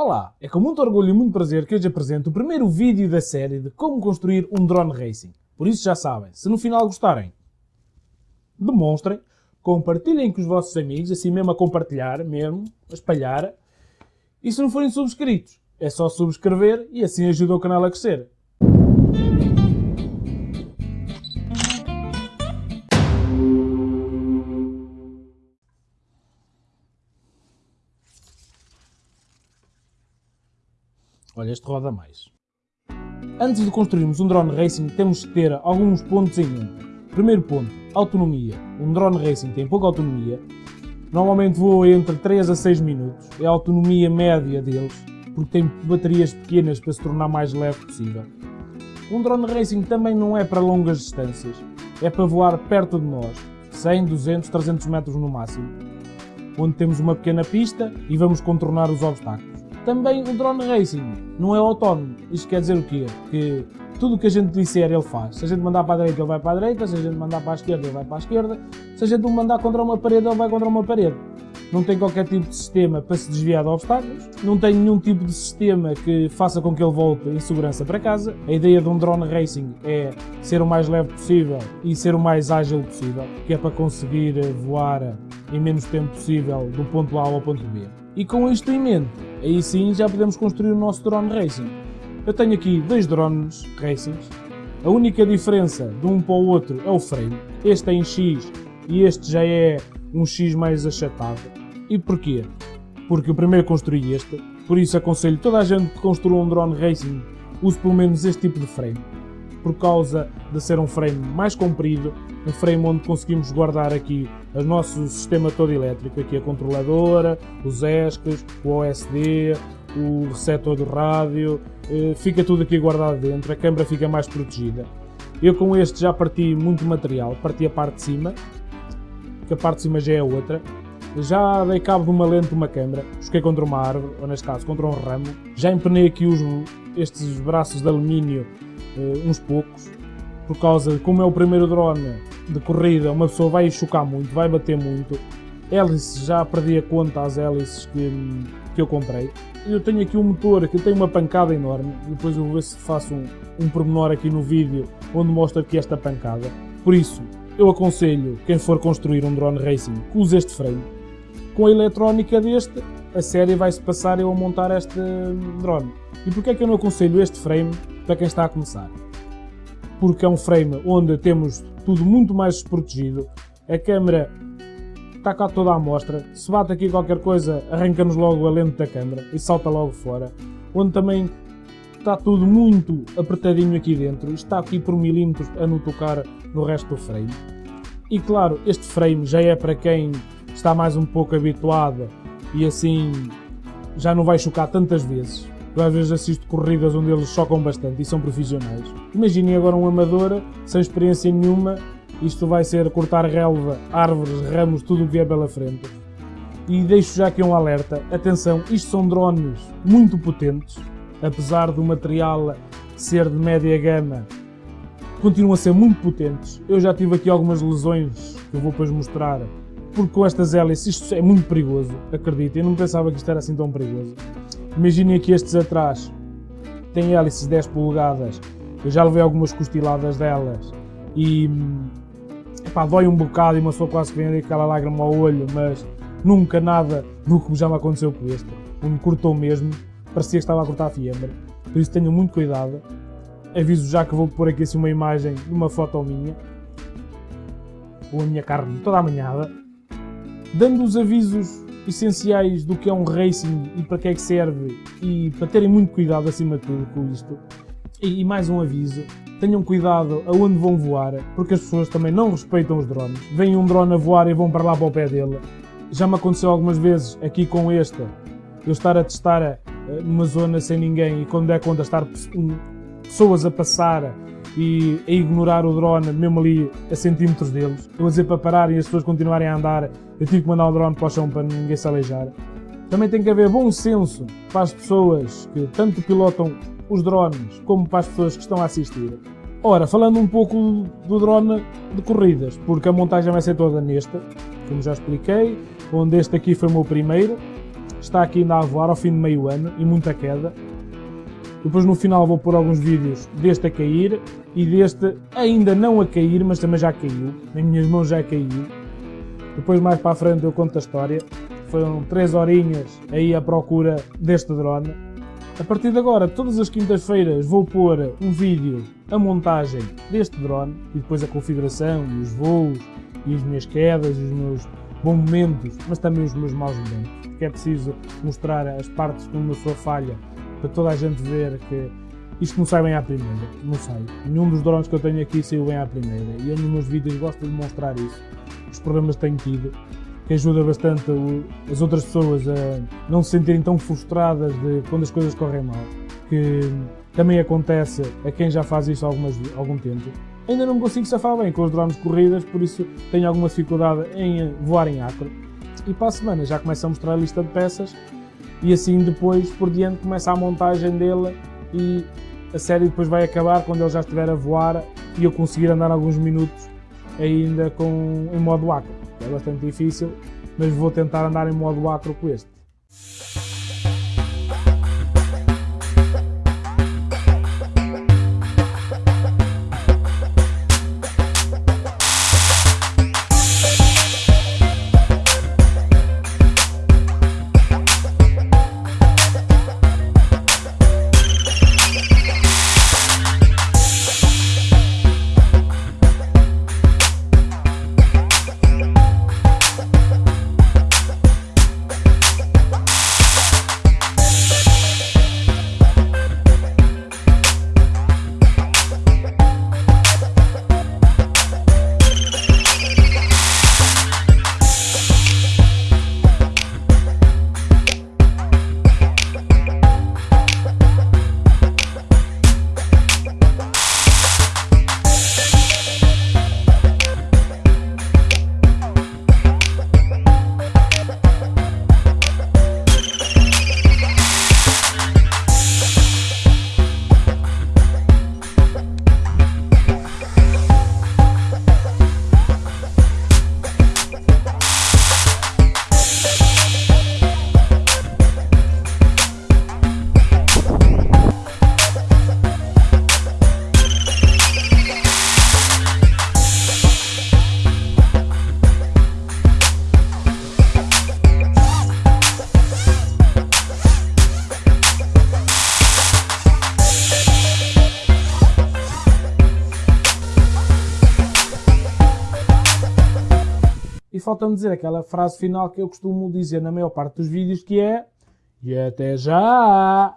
Olá, é com muito orgulho e muito prazer que hoje apresento o primeiro vídeo da série de como construir um drone racing. Por isso já sabem, se no final gostarem, demonstrem, compartilhem com os vossos amigos, assim mesmo a compartilhar, mesmo, a espalhar. E se não forem subscritos, é só subscrever e assim ajuda o canal a crescer. Olha, este roda mais. Antes de construirmos um drone racing, temos que ter alguns pontos em mente. Primeiro ponto, autonomia. Um drone racing tem pouca autonomia. Normalmente voa entre 3 a 6 minutos. É a autonomia média deles, porque tem baterias pequenas para se tornar mais leve possível. Um drone racing também não é para longas distâncias. É para voar perto de nós, 100, 200, 300 metros no máximo, onde temos uma pequena pista e vamos contornar os obstáculos. Também o drone racing não é autónomo. Isto quer dizer o quê? Que tudo o que a gente disser ele faz. Se a gente mandar para a direita ele vai para a direita, se a gente mandar para a esquerda ele vai para a esquerda, se a gente o mandar contra uma parede ele vai contra uma parede. Não tem qualquer tipo de sistema para se desviar de obstáculos, não tem nenhum tipo de sistema que faça com que ele volte em segurança para casa. A ideia de um drone racing é ser o mais leve possível e ser o mais ágil possível, que é para conseguir voar em menos tempo possível do ponto A ao ponto B. E com isto em mente, aí sim já podemos construir o nosso drone racing. Eu tenho aqui dois drones racings. A única diferença de um para o outro é o frame. Este é em X e este já é um X mais achatado. E porquê? Porque eu primeiro construí este, por isso aconselho toda a gente que construa um drone racing use pelo menos este tipo de frame por causa de ser um frame mais comprido, um frame onde conseguimos guardar aqui o nosso sistema todo elétrico, aqui a controladora, os ESCs, o OSD, o receptor do rádio, eh, fica tudo aqui guardado dentro, a câmera fica mais protegida. Eu com este já parti muito material, parti a parte de cima, que a parte de cima já é outra, já dei cabo de uma lente de uma câmera, busquei contra uma árvore, ou neste caso contra um ramo, já empenei aqui os, estes braços de alumínio uns poucos, por causa de como é o primeiro drone de corrida, uma pessoa vai chocar muito, vai bater muito. Hélices, já perdi a conta às hélices que, que eu comprei. Eu tenho aqui um motor que tem uma pancada enorme, depois eu vou ver se faço um, um pormenor aqui no vídeo onde mostra aqui esta pancada. Por isso, eu aconselho quem for construir um drone racing que use este frame. Com a eletrónica deste, a série vai-se passar eu a montar este drone. E porquê é que eu não aconselho este frame para quem está a começar? Porque é um frame onde temos tudo muito mais desprotegido, a câmera está cá toda a mostra, se bate aqui qualquer coisa arranca-nos logo a lente da câmera e salta logo fora, onde também está tudo muito apertadinho aqui dentro, está aqui por milímetros a não tocar no resto do frame. E claro, este frame já é para quem está mais um pouco habituado e assim já não vai chocar tantas vezes. Eu às vezes assisto corridas onde eles chocam bastante e são profissionais. Imaginem agora um amador, sem experiência nenhuma, isto vai ser cortar relva, árvores, ramos, tudo o que vier pela frente. E deixo já aqui um alerta, atenção, isto são drones muito potentes, apesar do material ser de média gama, continuam a ser muito potentes. Eu já tive aqui algumas lesões que eu vou depois mostrar porque com estas hélices isto é muito perigoso, acredito. Eu não pensava que isto era assim tão perigoso. Imaginem aqui estes atrás, têm hélices 10 polegadas, eu já levei algumas costiladas delas e epá, dói um bocado e uma pessoa quase que vem aquela lágrima ao olho, mas nunca nada do que já me aconteceu com este. Me cortou mesmo, parecia que estava a cortar fiambre, por isso tenham muito cuidado. Aviso já que vou pôr aqui assim uma imagem uma foto minha, com a minha carne toda amanhada dando os avisos essenciais do que é um racing e para que é que serve e para terem muito cuidado acima de tudo com isto. E, e mais um aviso, tenham cuidado aonde vão voar, porque as pessoas também não respeitam os drones. Vem um drone a voar e vão para lá para o pé dele. Já me aconteceu algumas vezes aqui com este, eu estar a testar numa zona sem ninguém e quando der conta estar pessoas a passar e a ignorar o drone mesmo ali a centímetros deles. Eu a dizer para parar e as pessoas continuarem a andar, eu tive que mandar o drone para o chão para ninguém se aleijar. Também tem que haver bom senso para as pessoas que tanto pilotam os drones como para as pessoas que estão a assistir. Ora, falando um pouco do drone de corridas, porque a montagem vai ser toda nesta, como já expliquei, onde este aqui foi o meu primeiro. está aqui ainda a voar ao fim de meio ano e muita queda. Depois no final vou pôr alguns vídeos deste a cair e deste ainda não a cair, mas também já caiu. Nas minhas mãos já caiu. Depois mais para a frente eu conto a história. Foram 3 horinhas aí à procura deste drone. A partir de agora, todas as quintas-feiras vou pôr um vídeo, a montagem deste drone e depois a configuração e os voos e as minhas quedas e os meus bons momentos, mas também os meus maus momentos. Porque é preciso mostrar as partes de uma pessoa falha para toda a gente ver que isto não sai bem à primeira. Não sai. Nenhum dos drones que eu tenho aqui saiu bem à primeira. E eu nos meus vídeos gosto de mostrar isso. Os problemas que tenho tido que ajuda bastante as outras pessoas a não se sentirem tão frustradas de quando as coisas correm mal, que também acontece a quem já faz isso há algum tempo. Ainda não me consigo safar bem com os drones corridas, por isso tenho alguma dificuldade em voar em acro. E para a semana já começo a mostrar a lista de peças e assim depois por diante começa a montagem dele e a série depois vai acabar quando ele já estiver a voar e eu conseguir andar alguns minutos ainda com, em modo acro. É bastante difícil, mas vou tentar andar em modo acro com este. Falta-me dizer aquela frase final que eu costumo dizer na maior parte dos vídeos que é E até já!